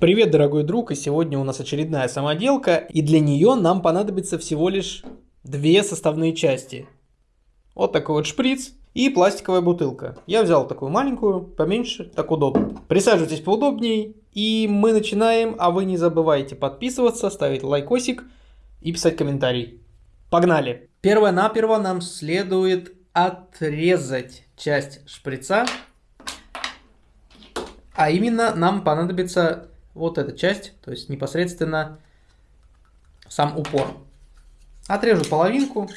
Привет, дорогой друг, и сегодня у нас очередная самоделка, и для нее нам понадобится всего лишь две составные части. Вот такой вот шприц и пластиковая бутылка. Я взял такую маленькую, поменьше, так удобно. Присаживайтесь поудобнее, и мы начинаем, а вы не забывайте подписываться, ставить лайкосик и писать комментарий. Погнали! Первое-наперво нам следует отрезать часть шприца, а именно нам понадобится вот эта часть, то есть непосредственно сам упор. Отрежу половинку.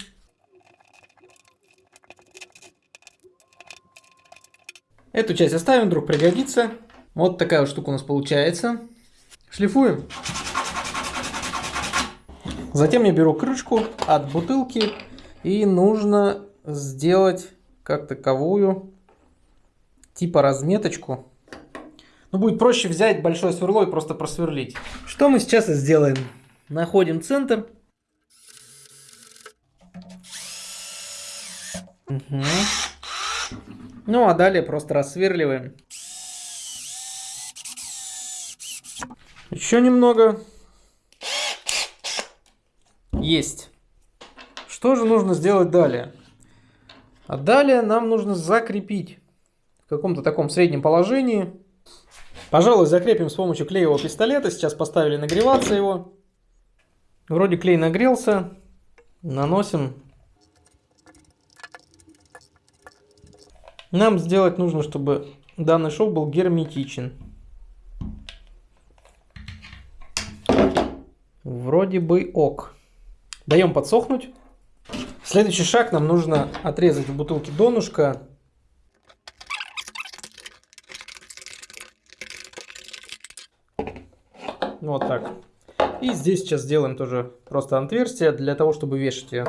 Эту часть оставим, вдруг пригодится. Вот такая вот штука у нас получается. Шлифуем. Затем я беру крышку от бутылки и нужно сделать как таковую типа разметочку. Ну, будет проще взять большое сверло и просто просверлить. Что мы сейчас и сделаем. Находим центр. Угу. Ну, а далее просто рассверливаем. Еще немного. Есть. Что же нужно сделать далее? А далее нам нужно закрепить в каком-то таком среднем положении. Пожалуй, закрепим с помощью клеевого пистолета. Сейчас поставили нагреваться его. Вроде клей нагрелся. Наносим. Нам сделать нужно, чтобы данный шов был герметичен. Вроде бы ок. Даем подсохнуть. Следующий шаг нам нужно отрезать в бутылке донышко. Вот так. И здесь сейчас сделаем тоже просто отверстие для того, чтобы вешать ее.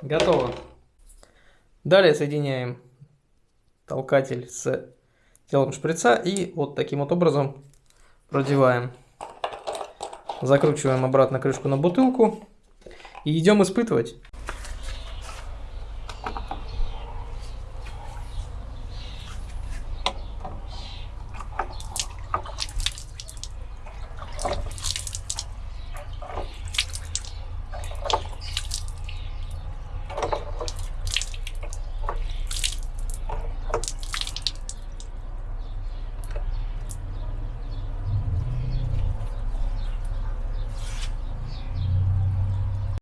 Готово. Далее соединяем толкатель с телом шприца и вот таким вот образом продеваем. Закручиваем обратно крышку на бутылку и идем испытывать.